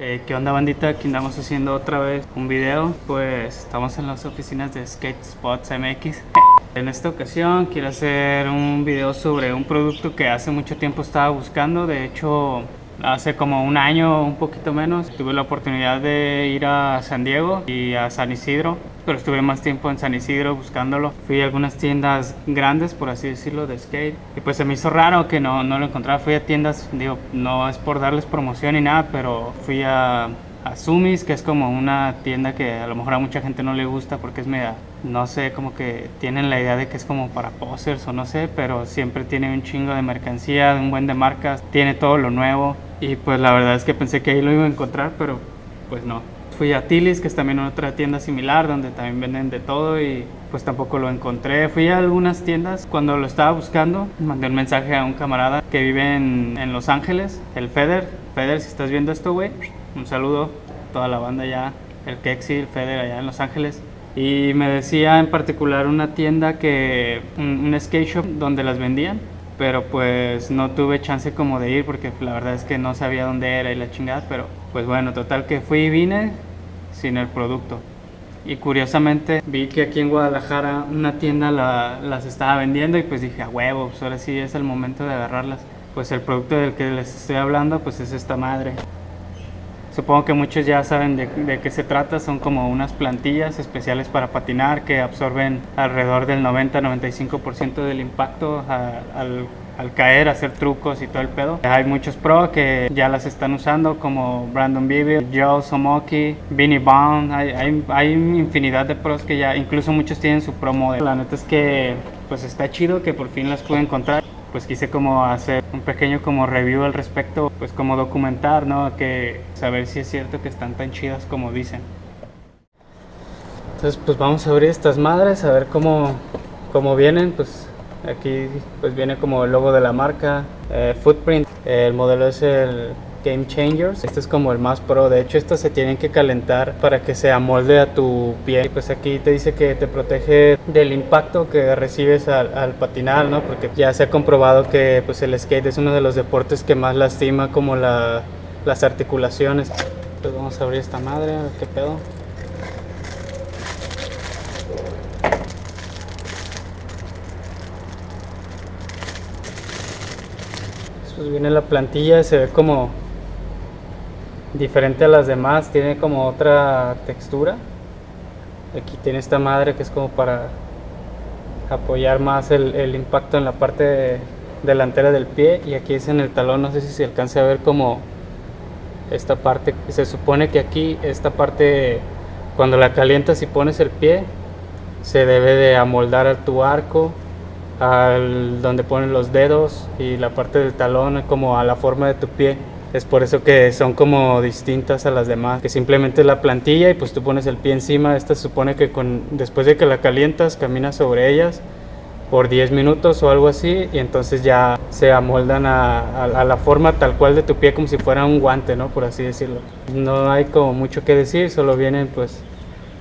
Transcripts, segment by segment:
Eh, ¿Qué onda bandita? Aquí andamos haciendo otra vez un video. Pues estamos en las oficinas de Skate Spots MX En esta ocasión quiero hacer un video sobre un producto que hace mucho tiempo estaba buscando. De hecho hace como un año, un poquito menos, tuve la oportunidad de ir a San Diego y a San Isidro, pero estuve más tiempo en San Isidro buscándolo. Fui a algunas tiendas grandes, por así decirlo, de skate, y pues se me hizo raro que no, no lo encontrara. Fui a tiendas, digo, no es por darles promoción ni nada, pero fui a a Sumis, que es como una tienda que a lo mejor a mucha gente no le gusta porque es media, no sé, como que tienen la idea de que es como para posers o no sé, pero siempre tiene un chingo de mercancía, un buen de marcas, tiene todo lo nuevo y pues la verdad es que pensé que ahí lo iba a encontrar, pero pues no. Fui a Tilis, que es también otra tienda similar donde también venden de todo y pues tampoco lo encontré. Fui a algunas tiendas cuando lo estaba buscando, mandé un mensaje a un camarada que vive en, en Los Ángeles, el Feder. Feder, si estás viendo esto, güey, un saludo a toda la banda ya, el Kexi, el Feder allá en Los Ángeles. Y me decía en particular una tienda que, un, un skate shop donde las vendían, pero pues no tuve chance como de ir porque la verdad es que no sabía dónde era y la chingada, pero pues bueno, total que fui y vine sin el producto. Y curiosamente vi que aquí en Guadalajara una tienda la, las estaba vendiendo y pues dije, a huevo, pues ahora sí es el momento de agarrarlas. Pues el producto del que les estoy hablando pues es esta madre. Supongo que muchos ya saben de, de, qué se trata, son como unas plantillas especiales para patinar que absorben alrededor del 90-95% del impacto al, caer, hacer trucos y todo el pedo. Hay muchos pro que ya las están usando como Brandon Bibi, Joe Somoki, Vinnie Bond, hay, hay, hay, infinidad de pros que ya, incluso muchos tienen su pro model. La neta es que pues está chido que por fin las pude encontrar pues quise como hacer un pequeño como review al respecto, pues como documentar, ¿no? Que saber si es cierto que están tan chidas como dicen. Entonces pues vamos a abrir estas madres, a ver cómo, cómo vienen, pues aquí pues viene como el logo de la marca, eh, Footprint, el modelo es el Game Changers. Este es como el más pro. De hecho, estos se tienen que calentar para que se amolde a tu pie. Pues aquí te dice que te protege del impacto que recibes al, patinar, ¿no? Porque ya se ha comprobado que pues, el skate es uno de los deportes que más lastima como la, las articulaciones. Entonces vamos a abrir esta madre, a ver qué pedo. Pues viene la plantilla, se ve como diferente a las demás, tiene como otra textura. Aquí tiene esta madre que es como para apoyar más el, el impacto en la parte de, delantera del pie y aquí es en el talón, no sé si se alcance a ver como esta parte, se supone que aquí esta parte cuando la calientas y pones el pie se debe de amoldar a tu arco al donde ponen los dedos y la parte del talón como a la forma de tu pie es por eso que son como distintas a las demás, que simplemente es la plantilla y pues tú pones el pie encima, esta se supone que con, después de que la calientas caminas sobre ellas por 10 minutos o algo así y entonces ya se amoldan a, la forma tal cual de tu pie como si fuera un guante, ¿no? Por así decirlo. No hay como mucho que decir, solo vienen pues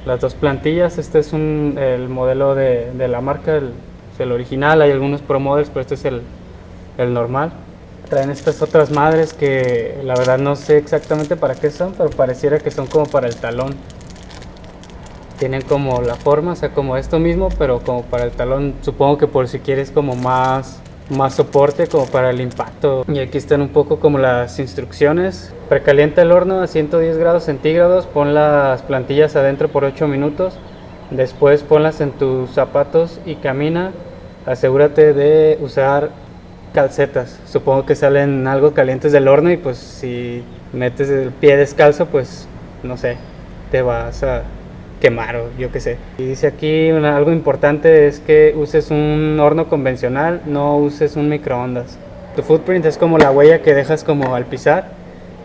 las dos plantillas, este es el modelo de, la marca, el, original, hay algunos Pro Models, pero este es el normal traen estas otras madres que la verdad no sé exactamente para qué son, pero pareciera que son como para el talón. Tienen como la forma, o sea, como esto mismo, pero como para el talón. Supongo que por si quieres como más, más soporte, como para el impacto. Y aquí están un poco como las instrucciones. Precalienta el horno a 110 grados centígrados, pon las plantillas adentro por 8 minutos. Después ponlas en tus zapatos y camina. Asegúrate de usar calcetas. Supongo que salen algo calientes del horno y pues si metes el pie descalzo, pues no sé, te vas a quemar o yo qué sé. Y dice aquí algo importante es que uses un horno convencional, no uses un microondas. Tu footprint es como la huella que dejas como al pisar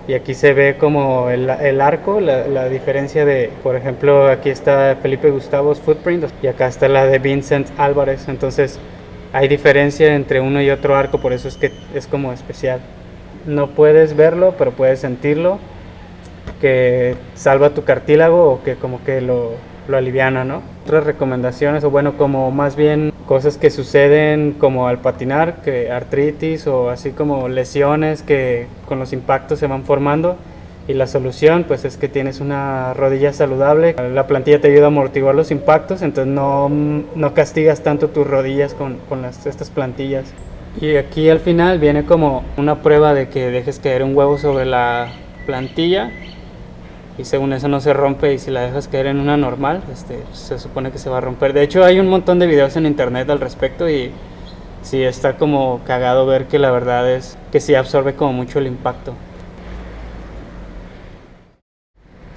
y aquí se ve como el, el arco, la, la, diferencia de, por ejemplo, aquí está Felipe Gustavo's footprint y acá está la de Vincent Álvarez, entonces hay diferencia entre uno y otro arco, por eso es que es como especial. No puedes verlo, pero puedes sentirlo, que salva tu cartílago o que como que lo, lo aliviana, ¿no? Otras recomendaciones, o bueno, como más bien cosas que suceden como al patinar, que artritis o así como lesiones que con los impactos se van formando, Y la solución pues es que tienes una rodilla saludable, la plantilla te ayuda a amortiguar los impactos, entonces no, no castigas tanto tus rodillas con, con estas plantillas. Y aquí al final viene como una prueba de que dejes caer un huevo sobre la plantilla y según eso no se rompe y si la dejas caer en una normal, este, se supone que se va a romper. De hecho hay un montón de videos en internet al respecto y sí está como cagado ver que la verdad es que sí absorbe como mucho el impacto.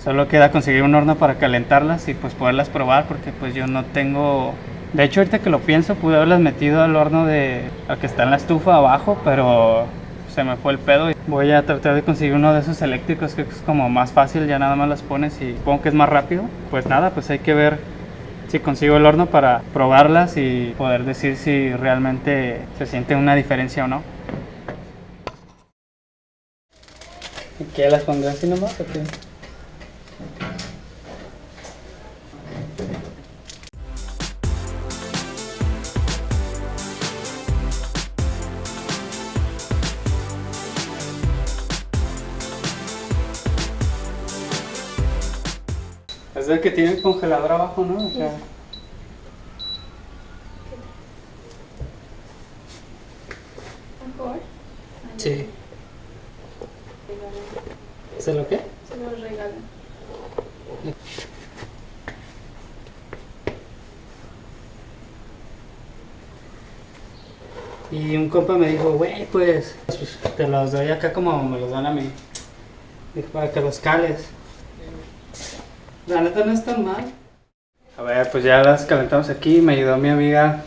Solo queda conseguir un horno para calentarlas y pues poderlas probar porque pues yo no tengo... De hecho ahorita que lo pienso pude haberlas metido al horno de... al que está en la estufa abajo, pero se me fue el pedo. Voy a tratar de conseguir uno de esos eléctricos que es como más fácil, ya nada más las pones y supongo que es más rápido. Pues nada, pues hay que ver si consigo el horno para probarlas y poder decir si realmente se siente una diferencia o no. ¿Qué las pondré así nomás o qué? Que tiene el congelador abajo, ¿no? O sea, sí. ¿Es lo qué? Se lo regalan. Y un compa me dijo, güey, pues, pues, te los doy acá como me los dan a mí. Dijo, para que los cales. La neta no es tan mal. A ver, pues ya las calentamos aquí. Me ayudó mi amiga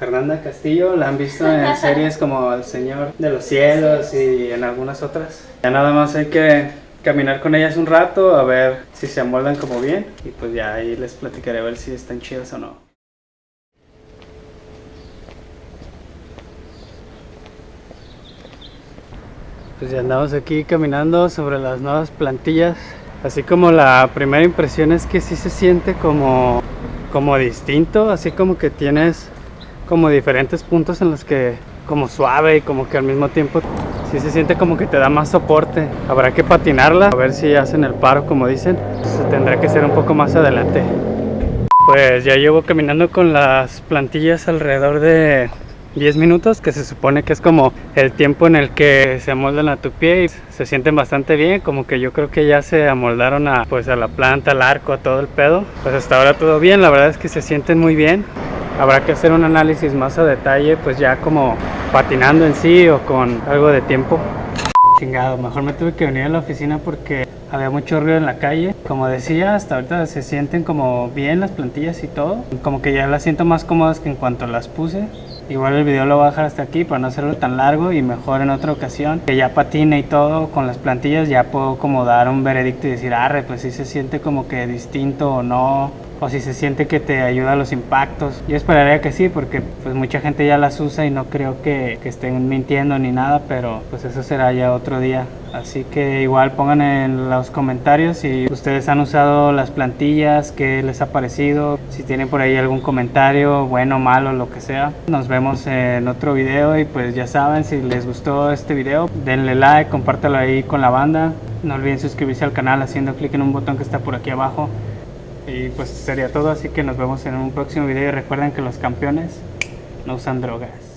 Fernanda Castillo. La han visto en series como El Señor de los Cielos y en algunas otras. Ya nada más hay que caminar con ellas un rato a ver si se amoldan como bien. Y pues ya ahí les platicaré a ver si están chidas o no. Pues ya andamos aquí caminando sobre las nuevas plantillas. Así como la primera impresión es que sí se siente como, como distinto, así como que tienes como diferentes puntos en los que como suave y como que al mismo tiempo sí se siente como que te da más soporte. Habrá que patinarla, a ver si hacen el paro como dicen. Tendrá que ser un poco más adelante. Pues ya llevo caminando con las plantillas alrededor de 10 minutos, que se supone que es como el tiempo en el que se amoldan a tu pie y se sienten bastante bien, como que yo creo que ya se amoldaron a, pues, a la planta, al arco, a todo el pedo. Pues hasta ahora todo bien, la verdad es que se sienten muy bien. Habrá que hacer un análisis más a detalle, pues ya como patinando en sí o con algo de tiempo. Chingado, mejor me tuve que venir a la oficina porque había mucho ruido en la calle. Como decía, hasta ahorita se sienten como bien las plantillas y todo. Como que ya las siento más cómodas que en cuanto las puse. Igual el video lo voy a dejar hasta aquí para no hacerlo tan largo y mejor en otra ocasión. Que ya patine y todo con las plantillas ya puedo como dar un veredicto y decir, arre, pues si se siente como que distinto o no. O si se siente que te ayuda a los impactos. Yo esperaría que sí porque pues mucha gente ya las usa y no creo que, que estén mintiendo ni nada. Pero pues eso será ya otro día. Así que igual pongan en los comentarios si ustedes han usado las plantillas, qué les ha parecido, si tienen por ahí algún comentario, bueno, malo, lo que sea. Nos vemos en otro video y pues ya saben, si les gustó este video, denle like, compártelo ahí con la banda. No olviden suscribirse al canal haciendo clic en un botón que está por aquí abajo. Y pues sería todo, así que nos vemos en un próximo video y recuerden que los campeones no usan drogas.